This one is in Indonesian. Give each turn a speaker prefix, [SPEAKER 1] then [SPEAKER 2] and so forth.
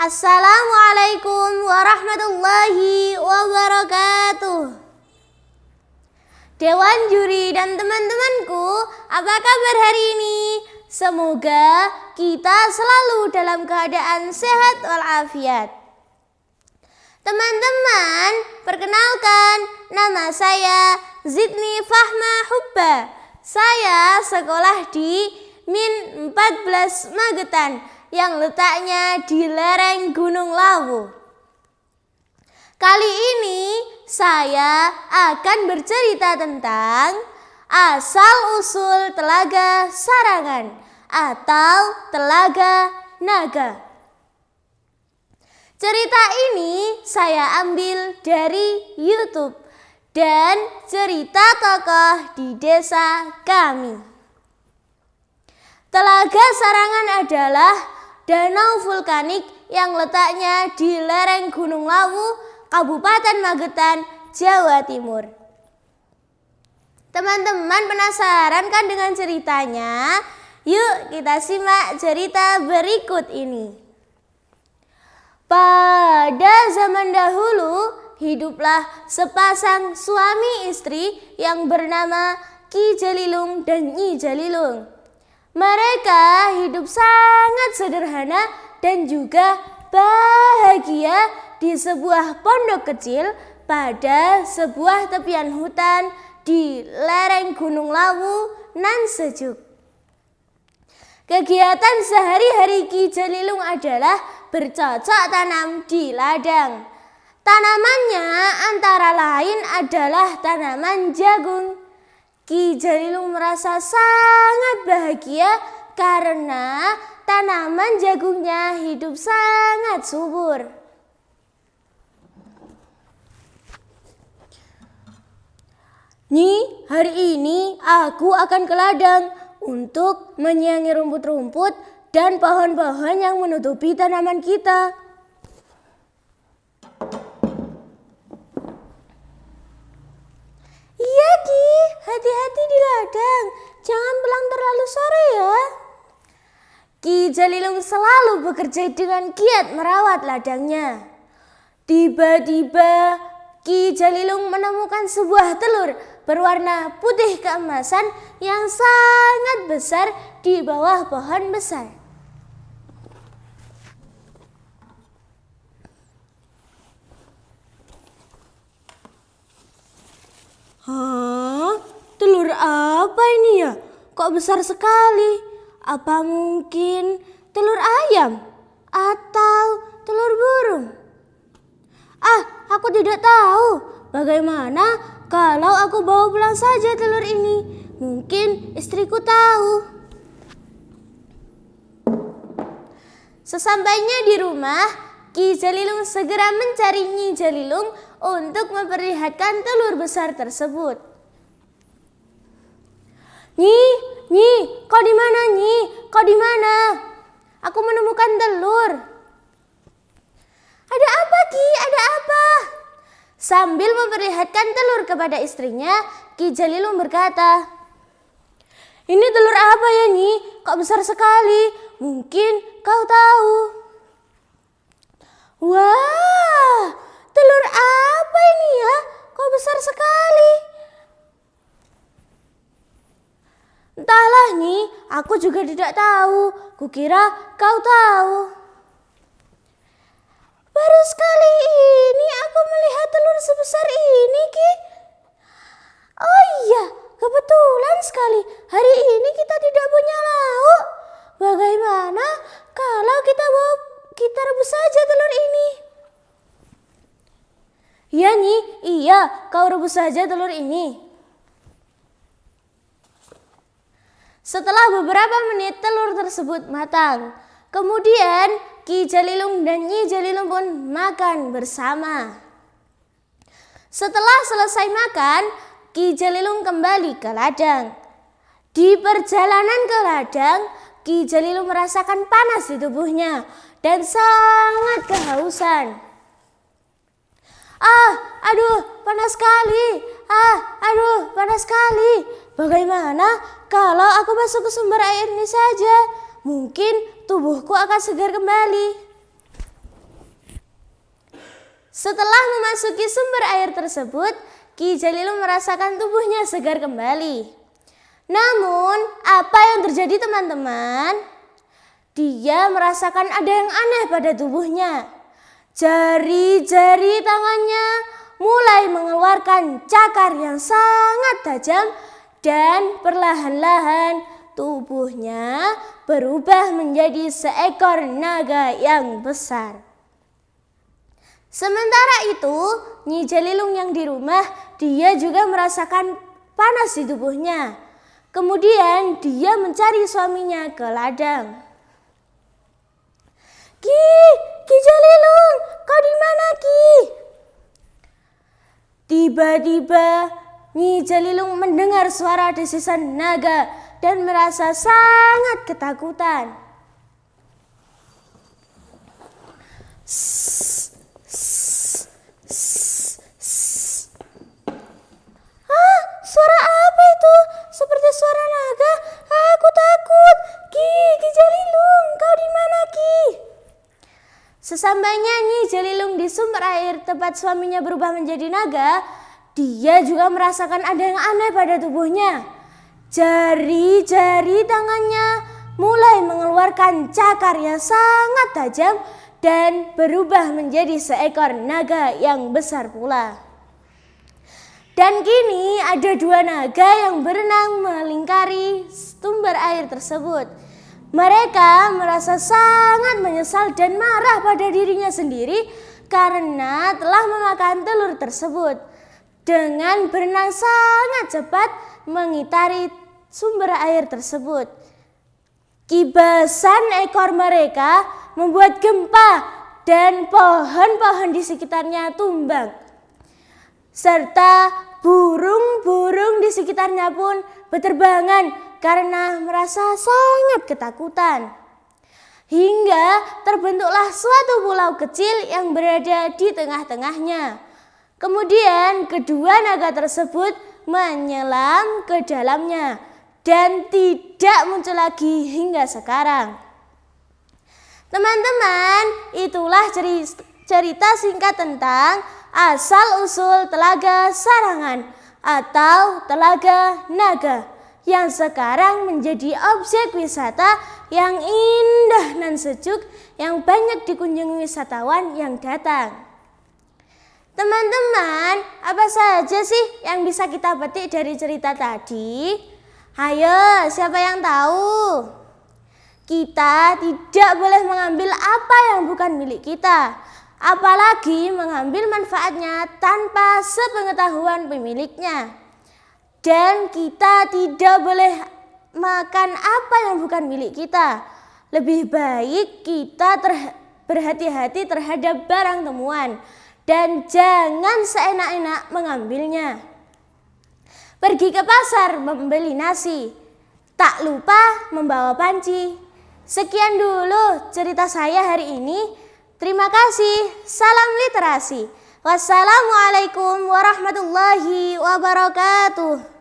[SPEAKER 1] Assalamualaikum warahmatullahi wabarakatuh. Dewan juri dan teman-temanku, apa kabar hari ini? Semoga kita selalu dalam keadaan sehat walafiat. Teman-teman, perkenalkan nama saya Zidni Fahma Hubba. Saya sekolah di Min 14 Magetan yang letaknya di lereng Gunung Lawu. Kali ini saya akan bercerita tentang asal-usul Telaga Sarangan atau Telaga Naga. Cerita ini saya ambil dari YouTube dan cerita tokoh di desa kami. Telaga Sarangan adalah danau vulkanik yang letaknya di lereng Gunung Lawu, Kabupaten Magetan, Jawa Timur. Teman-teman penasaran kan dengan ceritanya? Yuk kita simak cerita berikut ini. Pada zaman dahulu, hiduplah sepasang suami istri yang bernama Ki Jalilung dan Nyi Jalilung. Mereka hidup sangat sederhana dan juga bahagia di sebuah pondok kecil pada sebuah tepian hutan di lereng Gunung Lawu nan sejuk. Kegiatan sehari-hari Ki Jalilung adalah bercocok tanam di ladang. Tanamannya antara lain adalah tanaman jagung. Ki Jalilung merasa sangat bahagia karena tanaman jagungnya hidup sangat subur. Nyi, hari ini aku akan ke ladang untuk menyiangi rumput-rumput dan pohon-pohon yang menutupi tanaman kita. Hati-hati di ladang, jangan pulang terlalu sore ya. Ki Jalilung selalu bekerja dengan giat merawat ladangnya. Tiba-tiba Ki Jalilung menemukan sebuah telur berwarna putih keemasan yang sangat besar di bawah pohon besar. Hah? Telur apa ini ya? Kok besar sekali? Apa mungkin telur ayam? Atau telur burung? Ah, aku tidak tahu. Bagaimana kalau aku bawa pulang saja telur ini? Mungkin istriku tahu. Sesampainya di rumah, Ki Jalilung segera mencari Nyi Jalilung untuk memperlihatkan telur besar tersebut. Nyi, Nyi, kau di mana Nyi? Kau di mana? Aku menemukan telur. Ada apa Ki? Ada apa? Sambil memperlihatkan telur kepada istrinya, Ki Jalilung berkata, Ini telur apa ya Nyi? Kok besar sekali? Mungkin kau tahu. Wah, telur apa ini ya? Kok besar sekali? Entahlah nih, aku juga tidak tahu. Kukira kau tahu. Baru sekali ini aku melihat telur sebesar ini, Ki. Oh iya, kebetulan sekali. Hari ini kita tidak punya lauk. Bagaimana kalau kita bawa kita rebus saja telur ini? Iya, Nyi. Iya, kau rebus saja telur ini. Setelah beberapa menit telur tersebut matang. Kemudian Ki Jalilung dan Nyi Jalilung pun makan bersama. Setelah selesai makan, Ki Jalilung kembali ke ladang. Di perjalanan ke ladang, Ki Jalilung merasakan panas di tubuhnya dan sangat kehausan. Ah, aduh, panas sekali. Ah, aduh, panas sekali. Bagaimana kalau aku masuk ke sumber air ini saja? Mungkin tubuhku akan segar kembali. Setelah memasuki sumber air tersebut, Ki Jalilung merasakan tubuhnya segar kembali. Namun, apa yang terjadi teman-teman? Dia merasakan ada yang aneh pada tubuhnya. Jari-jari tangannya mulai mengeluarkan cakar yang sangat tajam dan perlahan-lahan tubuhnya berubah menjadi seekor naga yang besar. Sementara itu, Nyi Jalilung yang di rumah, dia juga merasakan panas di tubuhnya. Kemudian dia mencari suaminya ke ladang. Ki, Ki Jalilung, kau di mana Ki? Tiba-tiba Nyi Jalilung mendengar suara desisan naga dan merasa sangat ketakutan. Ah, suara apa itu? Seperti suara naga. Aku takut. Ki, Ki Jalilung, kau di mana Ki? Sesampainya Nyi Jalilung di sumber air tempat suaminya berubah menjadi naga, dia juga merasakan ada yang aneh pada tubuhnya. Jari-jari tangannya mulai mengeluarkan cakar yang sangat tajam dan berubah menjadi seekor naga yang besar pula. Dan kini ada dua naga yang berenang melingkari sumber air tersebut. Mereka merasa sangat menyesal dan marah pada dirinya sendiri karena telah memakan telur tersebut. Dengan berenang sangat cepat mengitari sumber air tersebut. Kibasan ekor mereka membuat gempa dan pohon-pohon di sekitarnya tumbang. Serta Burung-burung di sekitarnya pun berterbangan karena merasa sangat ketakutan. Hingga terbentuklah suatu pulau kecil yang berada di tengah-tengahnya. Kemudian kedua naga tersebut menyelam ke dalamnya dan tidak muncul lagi hingga sekarang. Teman-teman, itulah cerita singkat tentang asal-usul Telaga Sarangan atau Telaga Naga yang sekarang menjadi objek wisata yang indah dan sejuk yang banyak dikunjungi wisatawan yang datang. Teman-teman, apa saja sih yang bisa kita petik dari cerita tadi? Ayo, siapa yang tahu? Kita tidak boleh mengambil apa yang bukan milik kita apalagi mengambil manfaatnya tanpa sepengetahuan pemiliknya. Dan kita tidak boleh makan apa yang bukan milik kita. Lebih baik kita berhati-hati terhadap barang temuan dan jangan seenak-enak mengambilnya. Pergi ke pasar membeli nasi, tak lupa membawa panci. Sekian dulu cerita saya hari ini. Terima kasih. Salam literasi. Wassalamualaikum warahmatullahi wabarakatuh.